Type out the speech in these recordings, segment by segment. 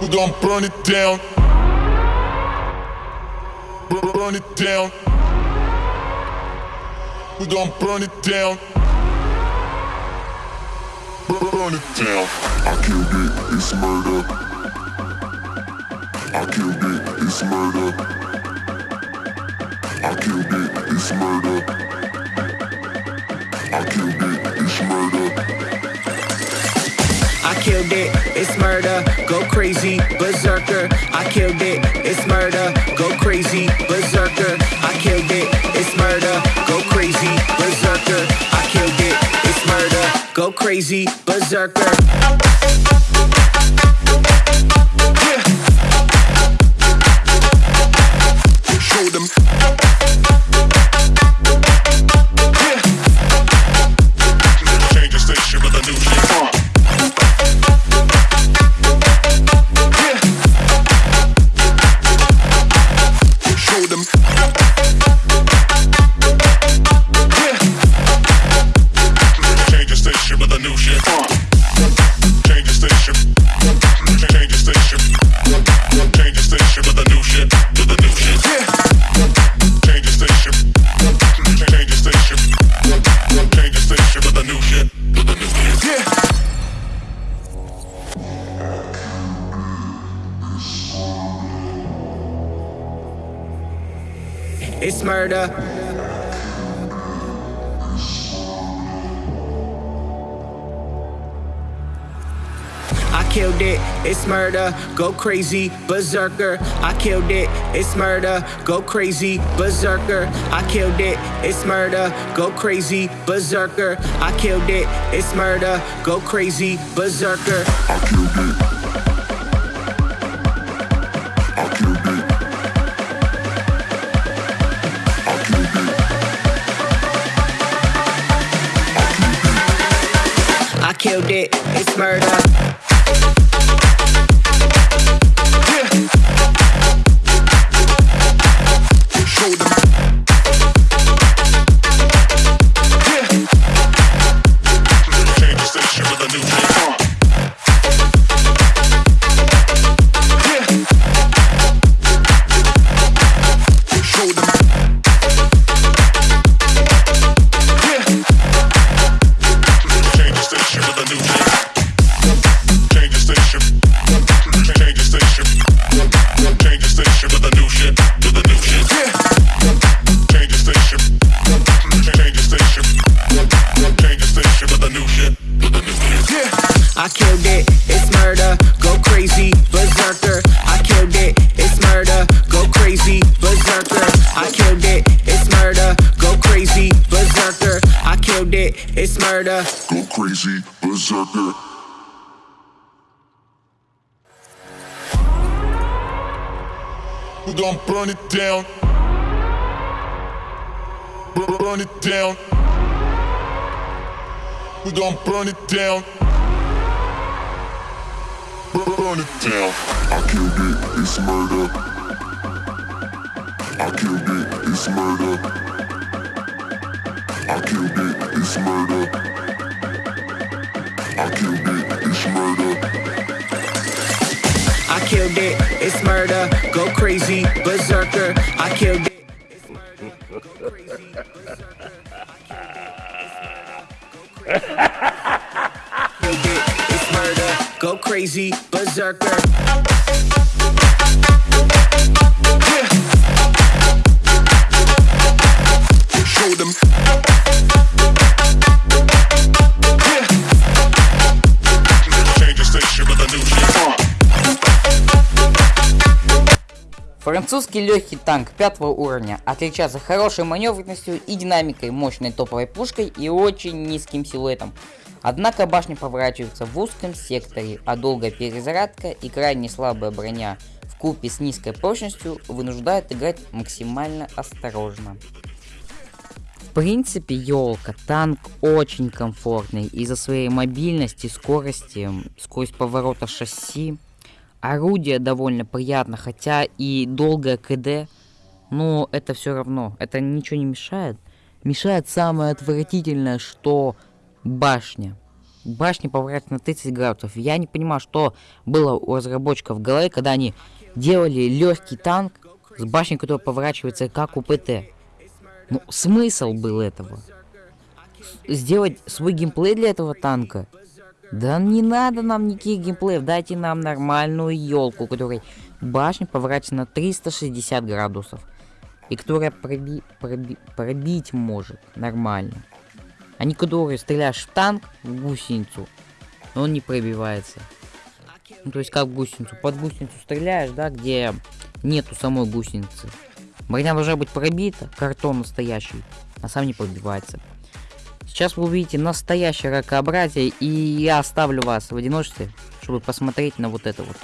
We gon' burn it down. Burn it down. We gon' burn it down. Burn it down. I killed it, it's murder. I killed it, it's murder. I killed it, it's murder. I killed it, it's murder. I killed it, it's murder, go crazy, berserker. I killed it, it's murder, go crazy, berserker. I killed it, it's murder, go crazy, berserker. I killed it, it's murder, go crazy, berserker. It's murder. I killed it, it's murder, go crazy, berserker. I killed it, it's murder, go crazy, berserker. I killed it, it's murder, go crazy, berserker. I killed it, it's murder, go crazy, berserker. I killed it. Killed it, it's murder. Show murder. Go crazy, berserker. We gon' burn it down. Bur- Burn it down. We gon' burn it down. Bur- Burn it down. I killed it, it's murder. I killed it, it's murder. I killed it, it's murder. I killed it, it's murder. I killed it, it's murder, go crazy, berserker. I killed it. it's murder, go crazy, berserker. Go crazy, berserker. Французский легкий танк пятого уровня отличается хорошей маневренностью и динамикой, мощной топовой пушкой и очень низким силуэтом. Однако башня поворачивается в узком секторе, а долгая перезарядка и крайне слабая броня в купе с низкой прочностью вынуждают играть максимально осторожно. В принципе, елка, танк очень комфортный из-за своей мобильности, скорости, скорость поворота шасси. Орудие довольно приятно, хотя и долгое КД, но это все равно, это ничего не мешает. Мешает самое отвратительное, что башня. башня поворачивается на 30 градусов. Я не понимаю, что было у разработчиков в голове, когда они делали легкий танк с башней, которая поворачивается как у ПТ. Ну, смысл был этого? Сделать свой геймплей для этого танка? Да не надо нам никаких геймплеев, дайте нам нормальную елку, которой башня поворачивается на 360 градусов. И которая проби проби пробить может нормально. А не которые стреляешь в танк, в гусеницу, но он не пробивается. Ну, то есть как гусеницу. Под гусеницу стреляешь, да, где нету самой гусеницы. Броня должна быть пробита, картон настоящий, а сам не пробивается. Сейчас вы увидите настоящее ракообразие, и я оставлю вас в одиночестве, чтобы посмотреть на вот это вот.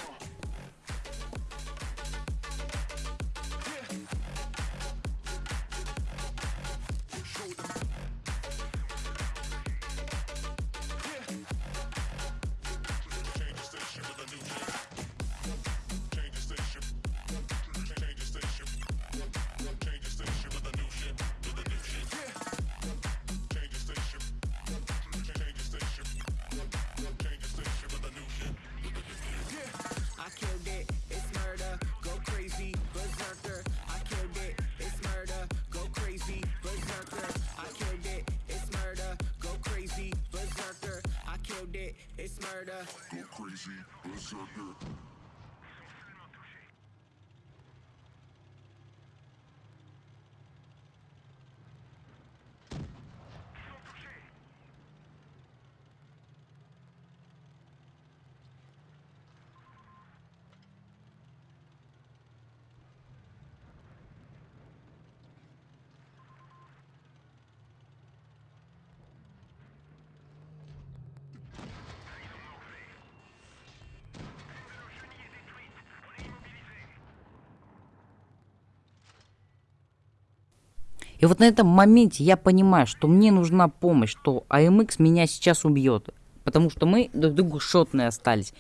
It's murder. Go crazy, berserker. И вот на этом моменте я понимаю, что мне нужна помощь, что АМХ меня сейчас убьет. Потому что мы друг другу шотные остались.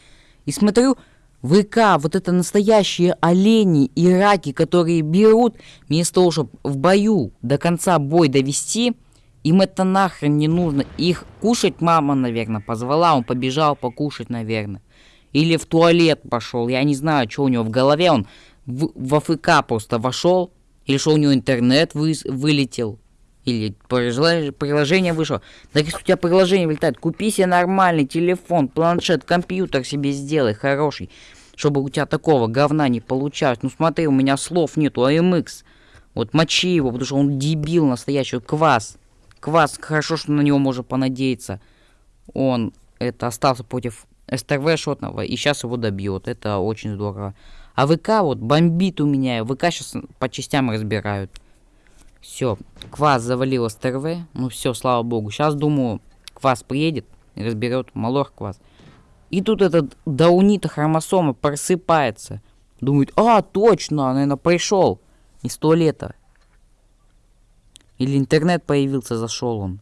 И смотрю, ВК, вот это настоящие олени и раки, которые берут, вместо того, чтобы в бою до конца бой довести, им это нахрен не нужно. Их кушать мама, наверное, позвала, он побежал покушать, наверное. Или в туалет пошел, я не знаю, что у него в голове, он в, в АФК просто вошел, или что у него интернет вы, вылетел. Или приложение, вышло. Так если у тебя приложение вылетает, купи себе нормальный телефон, планшет, компьютер себе сделай хороший. Чтобы у тебя такого говна не получалось. Ну смотри, у меня слов нету, АМХ. Вот мочи его, потому что он дебил настоящий. Квас. Квас, хорошо, что на него можно понадеяться. Он это остался против СТРВ шотного и сейчас его добьет. Это очень здорово. А ВК вот бомбит у меня. ВК сейчас по частям разбирают. Все, Квас завалил СТРВ. Ну все, слава богу. Сейчас думаю, Квас приедет разберет Малор Квас. И тут этот даунита хромосома просыпается. Думает, а, точно, наверное, пришел из туалета. Или интернет появился, зашел он.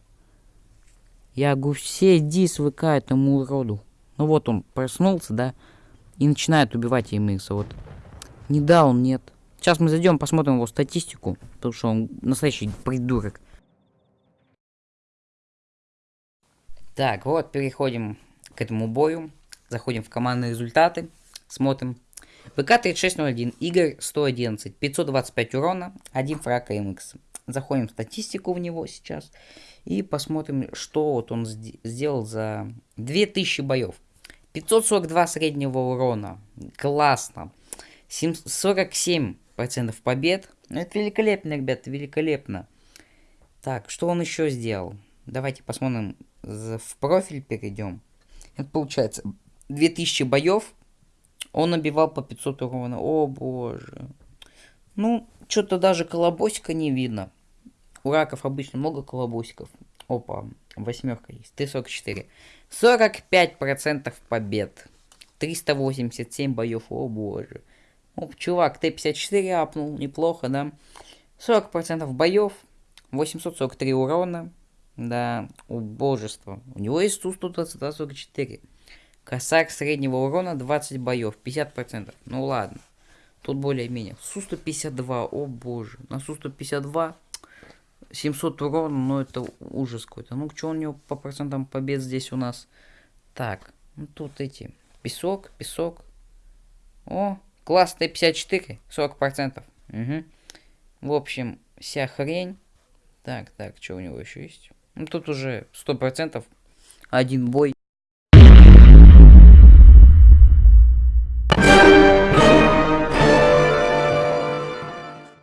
Я говорю, все иди с ВК этому уроду. Ну вот он проснулся, да, и начинает убивать ЕМХ. Вот. Не да, он нет. Сейчас мы зайдем, посмотрим его статистику, потому что он настоящий придурок. Так, вот переходим к этому бою. Заходим в командные результаты. Смотрим. ВК 3601, Игорь 111, 525 урона, 1 фраг МХ. Заходим в статистику в него сейчас. И посмотрим, что вот он сделал за 2000 боев. 542 среднего урона. Классно. 47% побед. Ну, это великолепно, ребят, великолепно. Так, что он еще сделал? Давайте посмотрим, в профиль перейдем. Это получается 2000 боев. Он набивал по 500 урона. О боже. Ну, что-то даже колобосика не видно. У раков обычно много колобосиков. Опа, восьмерка есть. Т-44. 45% побед. 387 боев, о боже. Оп, чувак, Т-54 апнул, неплохо, да? 40% боев, 843 урона. Да, убожество. У него есть Су-122-44. Косарь среднего урона 20 боев, 50%. Ну ладно. Тут более-менее. Су-152, о боже. На Су-152 700 урона, но это ужас какой-то. Ну, что у него по процентам побед здесь у нас? Так, ну тут эти, песок, песок. О, класс Т-54, 40%. Угу. В общем, вся хрень. Так, так, что у него еще есть? Ну тут уже 100%. Один бой.